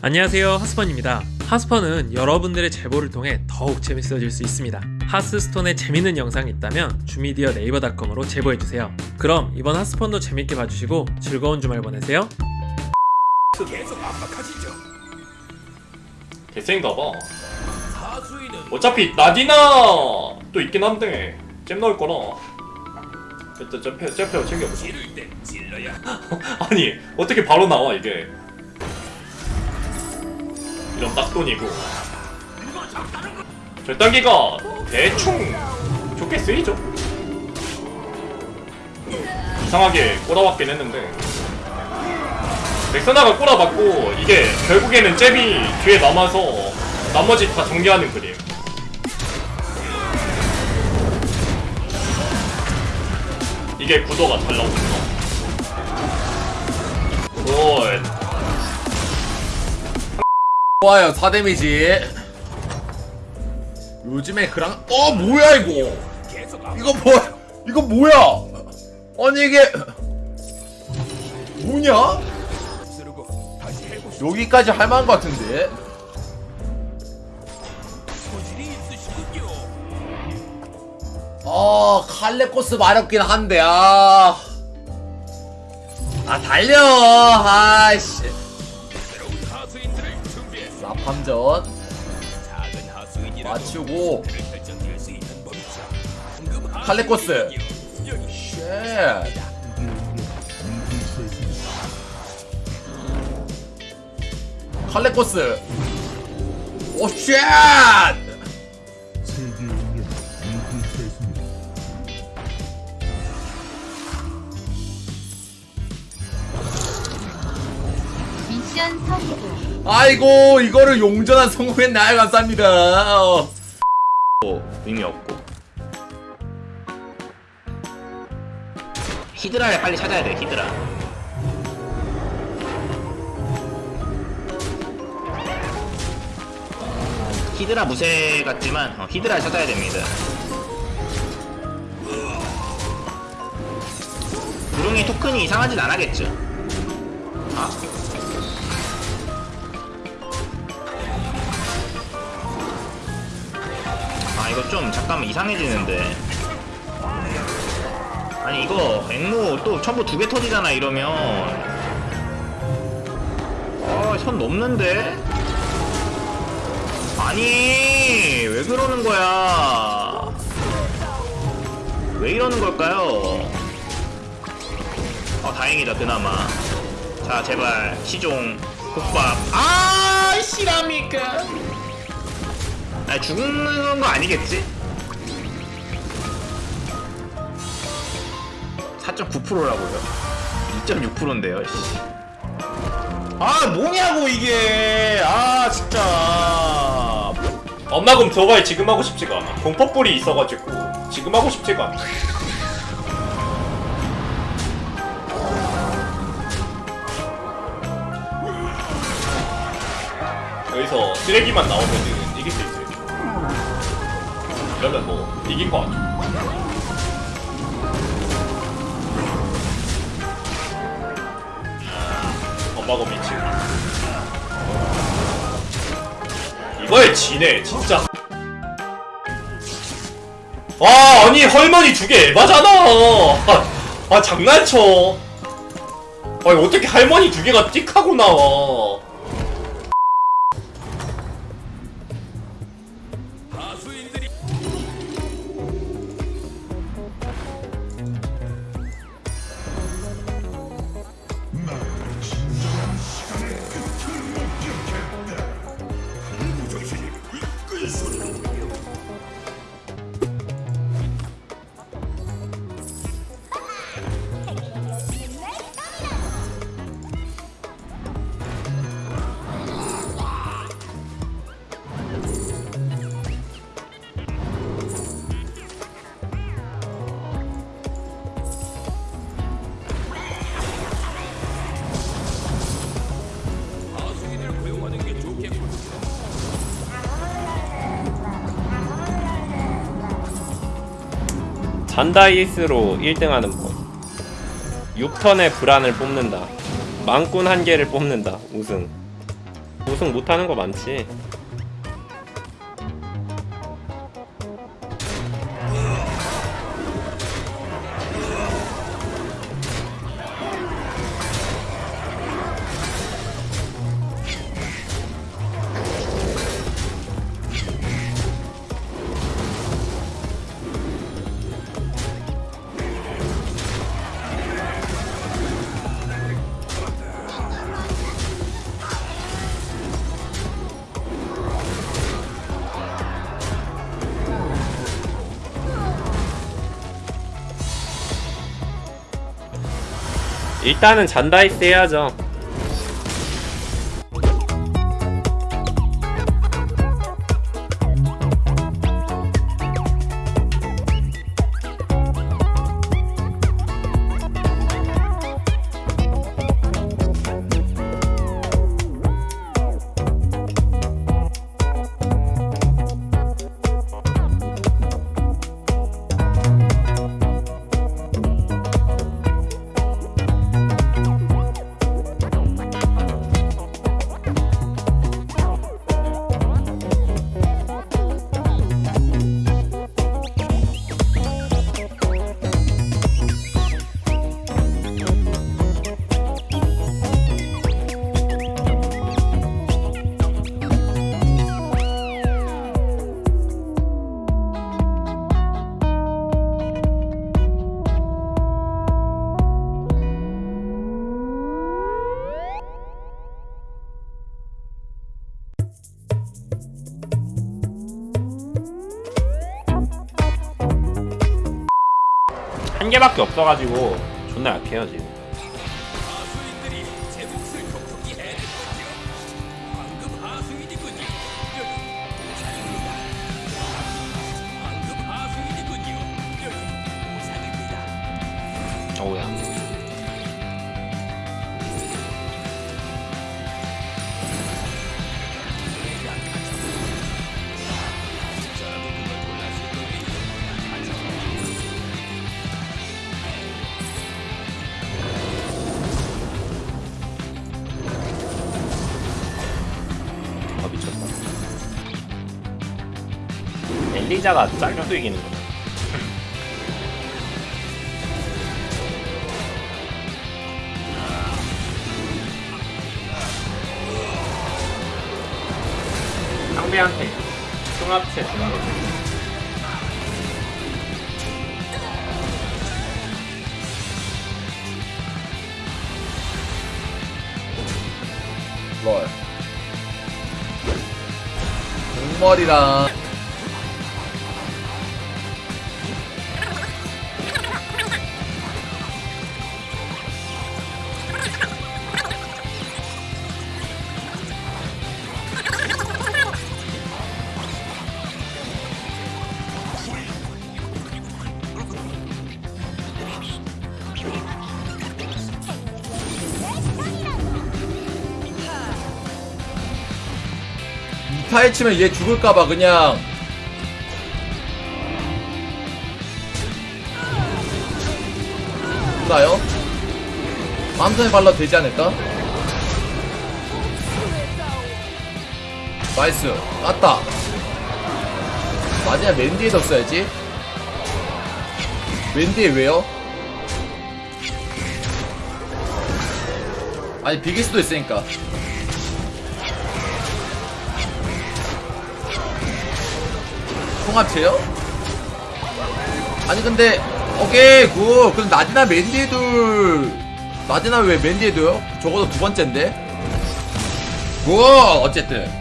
안녕하세요 하스펀입니다. 하스펀은 여러분들의 제보를 통해 더욱 재밌어질 수 있습니다. 하스스톤에 재밌는 영상이 있다면 주미디어 네이버닷컴으로 제보해주세요. 그럼 이번 하스펀도 재밌게 봐주시고 즐거운 주말 보내세요. 개쎄인가봐. 어차피 나디나 또 있긴 한데 잼 넣을 거라. 일단 잼페 잼페어 챙겨보자. 아니 어떻게 바로 나와 이게 이런 딱돈이고. 절단기가 대충 좋게 쓰이죠. 이상하게 꼬라박긴 했는데. 렉서나가 꼬라박고 이게 결국에는 잽이 뒤에 남아서 나머지 다 정리하는 그림. 이게 구도가 잘 나오구나 Good 좋아요 4데미지. 요즘에 그랑 어 뭐야 이거? 이거 뭐 이거 뭐야? 아니 이게 뭐냐? 여기까지 할 만한 것 같은데? 아 칼레코스 마렵긴 한데 아. 아 달려 아씨 납함전 맞추고. 칼레코스. 쉣. 칼레코스. 오쉣 아이고 이거를 용전한 성공했나요 감사합니다. 어. 의미 없고. 히드라를 빨리 찾아야 돼 히드라. 히드라 무쇠 같지만 어, 히드라를 찾아야 됩니다. 구릉이 토큰이 이상하진 않았겠죠 이거 좀 잠깐만 이상해지는데. 아니 이거 앵무 또 첨부 두 개 터지잖아 이러면. 아선 넘는데? 아니 왜 그러는 거야? 왜 이러는 걸까요? 어 다행이다 그나마. 자 제발. 시종 국밥. 아 실합니까 아 죽는 거 아니겠지? 4.9%라고요? 2.6%인데요. 아 뭐냐고 이게 아 진짜 엄마금 저바에 지금 하고 싶지가 않아 공포뿔이 있어가지고 지금 하고 싶지가 않아 여기서 쓰레기만 나오면은 이길 수 있어요 이러면 뭐 이긴 거 아니야 엄마곰 미치 이거에 지네 진짜. 와 아니 헐머니 두개 에바잖아. 아, 아 장난쳐. 아니 어떻게 할머니 두 개가 띡 하고 나와 잔다이스로 1등하는 법 6턴의 불안을 뽑는다. 망꾼 한 개를 뽑는다. 우승. 우승 못하는 거 많지 일단은 잔다이스 해야죠 한 개밖에 없어가지고 존나 약해요 지금. 어우야 엘리자가 잘려도 이기는 거야 상대한테 흉합체 주는 롤. 공머리랑 타에 치면 얘 죽을까봐 그냥 죽나요? 맘선에 발라도 되지 않을까? 나이스 땄다 마지막 맨디에 뒀어야지 맨디에 왜요? 아니 비길 수도 있으니까 통합체요? 아니 근데 오케이 굿 그럼 나디나 맨디에도 나디나 왜 맨디에도요? 적어도 두 번째인데 굿 어쨌든